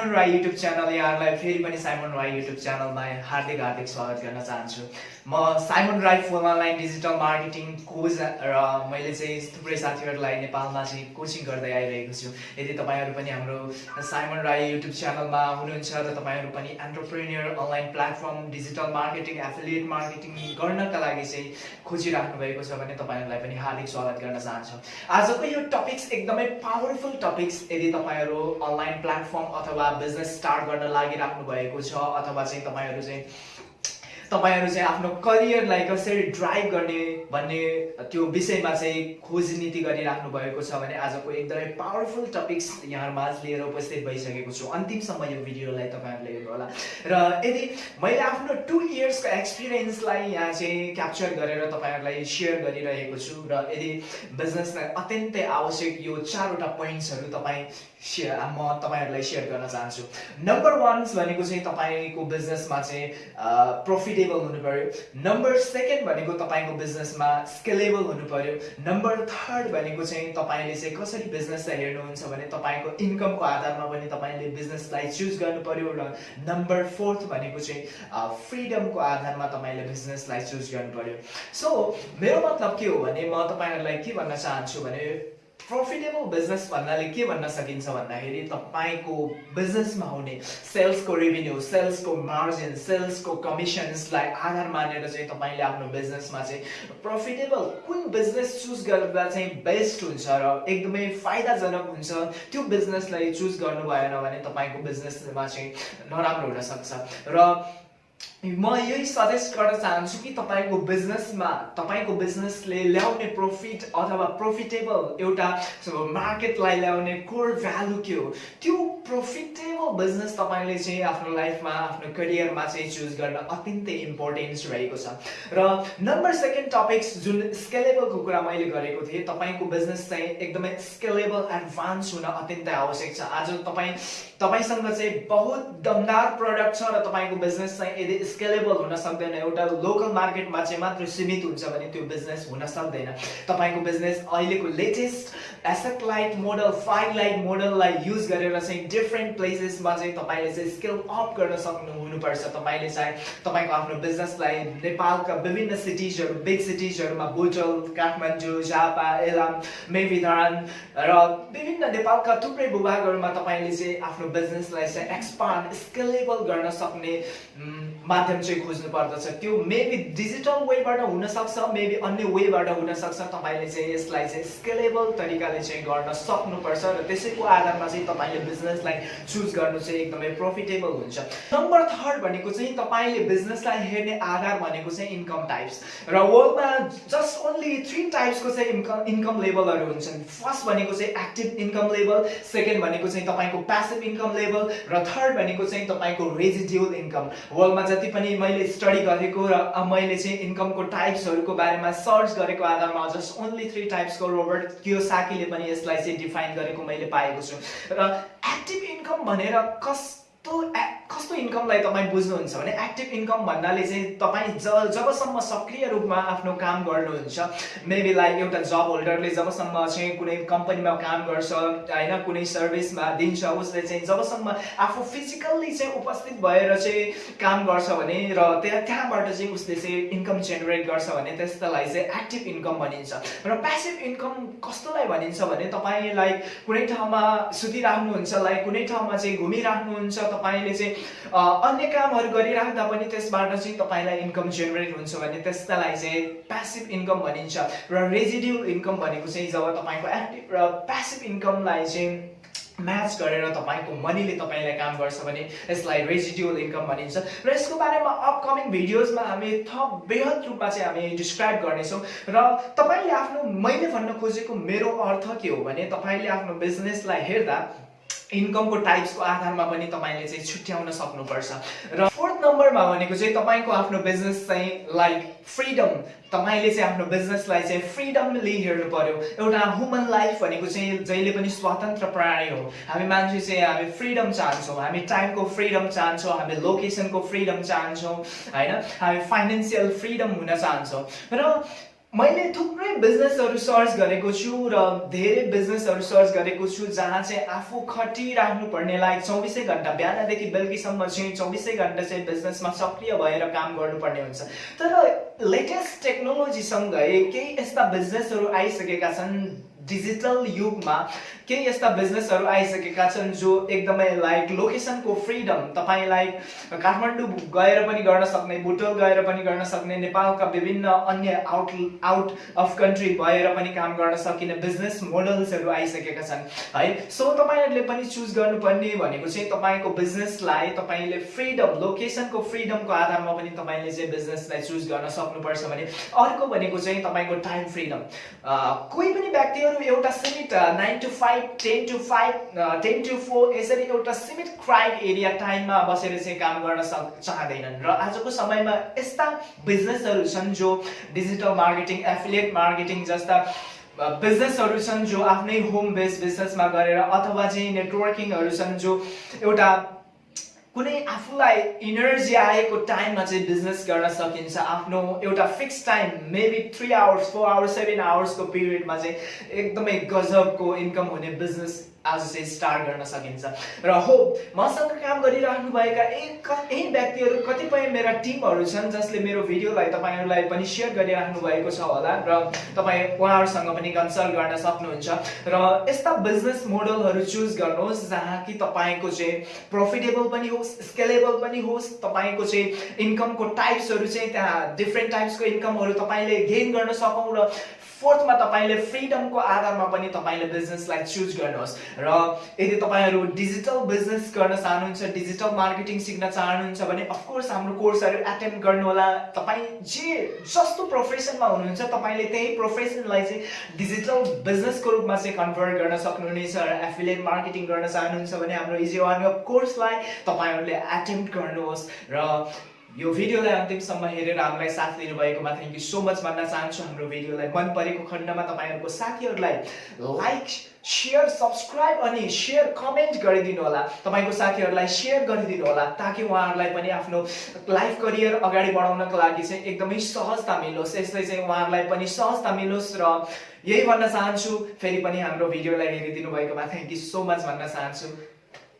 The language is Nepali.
साइमन राई युट्युब च्यानल यहाँहरूलाई फेरि पनि साइमन राई युट्युब च्यानलमा हार्दिक हार्दिक स्वागत गर्न चाहन्छु। म Simon Rai full online digital marketing coach र मैले चाहिँ थुप्रै साथीहरूलाई नेपालमा चाहिँ कोचिङ गर्दै आइरहेको छु। यदि तपाईँहरू पनि हाम्रो साइमन राई युट्युब च्यानलमा हुनुहुन्छ र तपाईँहरू पनि entrepreneur online platform digital marketing affiliate marketing गर्नका लागि चाहिँ खोजिराख्नु भएको छ भने तपाईँहरूलाई पनि हार्दिक स्वागत गर्न चाहन्छु। आजको यो टपिक्स एकदमै पावरफुल टपिक्स यदि तपाईँहरू अनलाइन प्लेटफर्म अथवा बिजनेस स्टार्ट गर्न लागिराख्नु भएको छ अथवा चाहिँ तपाईँहरू चाहिँ तपाईँहरू चाहिँ आफ्नो करियरलाई कसरी ड्राइभ गर्ने भन्ने त्यो विषयमा चाहिँ खोज नीति गरिराख्नु भएको छ भने आजको एकदमै पावरफुल टपिक्स यहाँहरूमा लिएर उपस्थित भइसकेको छु। अन्तिमसम्म यो भिडियोलाई तपाईँहरूले होला। र यदि मैले आफ्नो टु इयर्सको एक्सपिरियन्सलाई यहाँ चाहिँ क्याप्चर गरेर तपाईँहरूलाई सेयर गरिरहेको छु र यदि बिजनेसलाई अत्यन्तै आवश्यक यो चारवटा पोइन्ट्सहरू तपाईँ सेयर म तपाईँहरूलाई सेयर गर्न चाहन्छु। नम्बर वान्स भनेको चाहिँ तपाईँको बिजनेसमा चाहिँ प्रोफिटेबल हुनु पर्यो नम्बर सेकेन्ड भनेको तपाईँको बिजनेसमा स्केलेबल हुनु पर्यो नम्बर थर्ड भनेको चाहिँ तपाईँले चाहिँ कसरी बिजनेसलाई हेर्नुहुन्छ भने तपाईँको इन्कमको आधारमा पनि तपाईँले बिजनेसलाई चुज गर्नु पर्यो र नम्बर फोर्थ भनेको चाहिँ फ्रिडमको आधारमा तपाईँले बिजनेसलाई चुज गर्नु पर्यो। सो मेरो मतलब के हो भने म तपाईँहरूलाई के भन्न चाहन्छु भने प्रफिटेबल बिजनेस भन्नाले के भन्न सकिन्छ भन्दाखेरि तपाईँको बिजनेसमा हुने सेल्सको रेभिन्यू सेल्सको मार्जिन सेल्सको कमिसन्सलाई आधार मानेर चाहिँ तपाईँले आफ्नो बिजनेसमा चाहिँ प्रफिटेबल कुन बिजनेस चुज गर्दा चाहिँ बेस्ट हुन्छ र एकदमै फाइदाजनक हुन्छ त्यो बिजनेसलाई चुज गर्नु भएन भने तपाईँको बिजनेसमा चाहिँ नराम्रो हुनसक्छ र म यही सजेस्ट गर्न चाहन्छु कि तपाईँको बिजनेसमा तपाईँको बिजनेसले ल्याउने प्रफिट अथवा प्रोफिटेबल एउटा मार्केटलाई ल्याउने कोर भ्यालु के हो त्यो प्रोफिटेबल बिजनेस तपाईँले चाहिँ आफ्नो लाइफमा आफ्नो करियरमा चाहिँ चुज गर्न अत्यन्तै इम्पोर्टेन्स रहेको छ र नम्बर सेकेन्ड टपिक्स जुन स्केलेबलको कुरा मैले गरेको थिएँ तपाईँको बिजनेस चाहिँ एकदमै स्केलेबल एडभान्स हुन अत्यन्तै आवश्यक छ आज तपाईँ तपाईँसँग चाहिँ बहुत दमदार प्रडक्ट छ र तपाईँको बिजनेस चाहिँ यदि स्केलेबल हुन सक्दैन एउटा लोकल मार्केटमा चाहिँ मात्र सीमित हुन्छ भने त्यो बिजनेस हुन सक्दैन। तपाईँको बिजनेस अहिलेको latest asset light model five light मोडललाई use गरेर चाहिँ डिफ्रेन्ट प्लेसेसमा चाहिँ तपाईँले चाहिँ स्केल अप गर्न सक्नु हुनुपर्छ। तपाईँले चाहिँ तपाईँको आफ्नो बिजनेसलाई नेपालका विभिन्न सिटिजहरू बिग सिटिजहरूमा बोटल काठमाडौँ झापा एलाम मेभिधान र विभिन्न नेपालका थुप्रै भूभागहरूमा तपाईँले चाहिँ आफ्नो बिजनेसलाई चाहिँ एक्सपान्ड स्केलेबल गर्न सक्ने माध्यम चाहिँ खोज्नु पर्दछ। त्यो मेबी डिजिटल वेबाट हुनसक्छ मेबी अन्य वेबाट हुनसक्छ। तपाईँले चाहिँ यसलाई चाहिँ स्केलेबल तरिकाले चाहिँ गर्न सक्नुपर्छ र त्यसैको आधारमा चाहिँ तपाईँले बिजनेसलाई चुज गर्नु चाहिँ एकदमै प्रफिटेबल हुन्छ। नम्बर थर्ड भनेको चाहिँ तपाईँले बिजनेसलाई हेर्ने आधार भनेको चाहिँ इन्कम टाइप्स र वर्ल्डमा जस्ट ओन्ली थ्री टाइप्सको चाहिँ इन्कम इन्कम लेभलहरू हुन्छन्। फर्स्ट भनेको चाहिँ एक्टिभ इन्कम लेभल सेकेन्ड भनेको चाहिँ तपाईँको प्यासिभ इन्कम लेभल र थर्ड भनेको चाहिँ तपाईँको रेजिड्युल इन्कम वर्ल्डमा जति पनि मैले स्टडी गरेको र मैले चाहिँ इन्कमको टाइप्सहरूको बारेमा सर्च गरेको आधारमा जस्ट ओन्ली थ्री टाइप्सको रोबर्ट कियोसाकीले पनि यसलाई चाहिँ डिफाइन गरेको मैले पाएको छु। र एक्टिभ इन्कम भनेर कस्तो कस्तो इन्कमलाई तपाईँ बुझ्नुहुन्छ भने एक्टिभ इन्कम भन्नाले चाहिँ तपाईँ ज जबसम्म सक्रिय रूपमा आफ्नो काम गर्नुहुन्छ मेबी लाइक एउटा जब होल्डरले जबसम्म चाहिँ कुनै कम्पनीमा काम गर्छ होइन कुनै सर्भिसमा दिन्छ उसले चाहिँ जबसम्म आफू फिजिकल्ली चाहिँ उपस्थित भएर चाहिँ काम गर्छ भने र त्यहाँ त्यहाँबाट चाहिँ उसले चाहिँ इन्कम जेनेरेट गर्छ भने त्यस्तालाई चाहिँ एक्टिभ इन्कम भनिन्छ। र प्यासिभ इन्कम कस्तोलाई भनिन्छ भने तपाईँ लाइक कुनै ठाउँमा सुतिराख्नुहुन्छ लाइक कुनै ठाउँमा चाहिँ घुमिराख्नुहुन्छ तपाईँले चाहिँ अन्य कामहरू गरिराख्दा पनि त्यसबाट चाहिँ तपाईँलाई इन्कम जेनेरेट हुन्छ भने त्यसलाई चाहिँ प्यासिभ इन्कम भनिन्छ र रेजिड्युल इन्कम भनेको चाहिँ जब तपाईँको एक्टिभ र प्यासिभ इन्कमलाई चाहिँ म्याच गरेर तपाईँको मनीले तपाईँलाई काम गर्छ भने यसलाई रेजिड्युल इन्कम भनिन्छ र यसको बारेमा अपकमिङ भिडियोजमा हामी थप बृहत रूपमा चाहिँ हामी डिस्क्राइब गर्नेछौँ र तपाईँले आफ्नो मैले भन्न खोजेको मेरो अर्थ के हो भने तपाईँले आफ्नो बिजनेसलाई हेर्दा इन्कमको टाइप्सको आधारमा पनि तपाईँले चाहिँ छुट्याउन सक्नुपर्छ। र फोर्थ नम्बरमा भनेको चाहिँ तपाईँको आफ्नो बिजनेस चाहिँ लाइक फ्रिडम तपाईँले चाहिँ आफ्नो बिजनेसलाई चाहिँ फ्रिडमली हेर्नु पर्यो एउटा ह्युमन लाइफ भनेको चाहिँ जहिले पनि स्वतन्त्र प्राणी हो। हामी मान्छे चाहिँ हामी फ्रिडम चाहन्छौँ। हामी टाइमको फ्रिडम चाहन्छौँ। हामी लोकेसनको फ्रिडम चाहन्छौँ। होइन? हामी फाइनेन्सियल फ्रिडम हुन चाहन्छौँ। र मैले थुप्रै बिजनेसहरू सर्च गरेको छु र धेरै बिजनेसहरू सर्च गरेको छु जहाँ चाहिँ आफू खटिराख्नु पर्ने लाइक चौबिसै घन्टा बिहानदेखि बेलुकीसम्म चाहिँ चौबिसै घन्टा चाहिँ बिजनेसमा सक्रिय भएर काम गर्नुपर्ने हुन्छ। तर लेटेस्ट टेक्नोलोजीसँगै केही यस्ता बिजनेसहरू आइसकेका छन् डिजिटल युगमा केही यस्ता बिजनेसहरू आइसकेका छन् जो एकदमै लाइक लोकेसनको फ्रिडम तपाईँलाई काठमाडौँ गएर पनि गर्न सक्ने बुटोल गएर पनि गर्न सक्ने नेपालका विभिन्न अन्य आउट आउट अफ कन्ट्री भएर पनि काम गर्न सकिने बिजनेस मोडल्सहरू आइसकेका छन् है? सो तपाईँहरूले पनि चुज गर्नुपर्ने भनेको चाहिँ तपाईँको बिजनेसलाई तपाईँले फ्रिडम लोकेसनको फ्रिडमको आधारमा पनि तपाईँले चाहिँ बिजनेसलाई चुज गर्न सक्नुपर्छ भने अर्को भनेको चाहिँ तपाईँको टाइम फ्रिडम कोही पनि व्यक्तिहरू एउटा सीमित nine to five ten to five ten to four यसरी एउटा सीमित क्राइड एरिया टाइममा बसेर चाहिँ काम गर्न सक चाहँदैनन्। र आजको समयमा यस्ता बिजनेसहरू छन् जो डिजिटल मार्केटिङ एफिलिएट मार्केटिङ जस्ता बिजनेसहरू छन् जो आफ्नै होम बेस बिजनेसमा गरेर अथवा चाहिँ नेटवर्किङहरू छन् जो एउटा कुनै आफूलाई इनर्जी आएको टाइममा चाहिँ बिजनेस गर्न सकिन्छ। आफ्नो एउटा fix time maybe three hours four hours seven आवर्सको पिरियडमा चाहिँ एकदमै गजबको इन्कम हुने बिजनेस आज चाहिँ स्टार्ट गर्न सकिन्छ। र हो मसँग काम गरिराख्नुभएका एक यही व्यक्तिहरू कतिपय मेरा टिमहरू छन् जसले मेरो भिडियोलाई तपाईँहरूलाई पनि सेयर गरिराख्नु भएको छ होला र तपाईँ उहाँहरूसँग पनि कन्सल्ट गर्न सक्नुहुन्छ। र यस्ता बिजनेस मोडलहरू चुज गर्नुहोस् जहाँ कि तपाईँको चाहिँ प्रफिटेबल पनि होस् स्केलेबल पनि होस् तपाईँको चाहिँ इन्कमको टाइप्सहरू चाहिँ त्यहाँ डिफ्रेन्ट टाइप्सको इन्कमहरू तपाईँले गेन गर्न सकौँ र फोर्थमा तपाईँले फ्रिडमको आधारमा पनि तपाईँले बिजनेसलाई चुज गर्नुहोस्। र यदि तपाईँहरू डिजिटल बिजनेस गर्न चाहनुहुन्छ डिजिटल मार्केटिङ सिक्न चाहनुहुन्छ भने अफकोर्स हाम्रो कोर्सहरू एटेम्प गर्नुहोला। तपाईँ जे जस्तो प्रोफेसनमा हुनुहुन्छ तपाईँले त्यही प्रोफेसनलाई चाहिँ डिजिटल बिजनेसको रूपमा चाहिँ कन्भर्ट गर्न सक्नुहुनेछ र एफिलिएट मार्केटिङ गर्न चाहनुहुन्छ भने हाम्रो इजी वान कोर्सलाई तपाईँहरूले एटेम्प गर्नुहोस् र यो भिडियोलाई अन्तिमसम्म हेरेर हामीलाई साथ दिनुभएकोमा थ्याङ्क यू सो मच भन्न चाहन्छु। हाम्रो भिडियोलाई मन परेको खण्डमा तपाईँहरूको साथीहरूलाई लाइक सेयर सब्सक्राइब अनि सेयर कमेन्ट गरिदिनु होला। तपाईँको साथीहरूलाई सेयर गरिदिनु होला ताकि उहाँहरूलाई पनि आफ्नो लाइफ करियर अगाडि बढाउनको लागि चाहिँ एकदमै सहजता मिलोस्। यसले चाहिँ उहाँहरूलाई पनि सहजता मिलोस् र यही भन्न चाहन्छु। फेरि पनि हाम्रो भिडियोलाई हेरिदिनु भएकोमा थ्याङ्क यू सो मच भन्न चाहन्छु।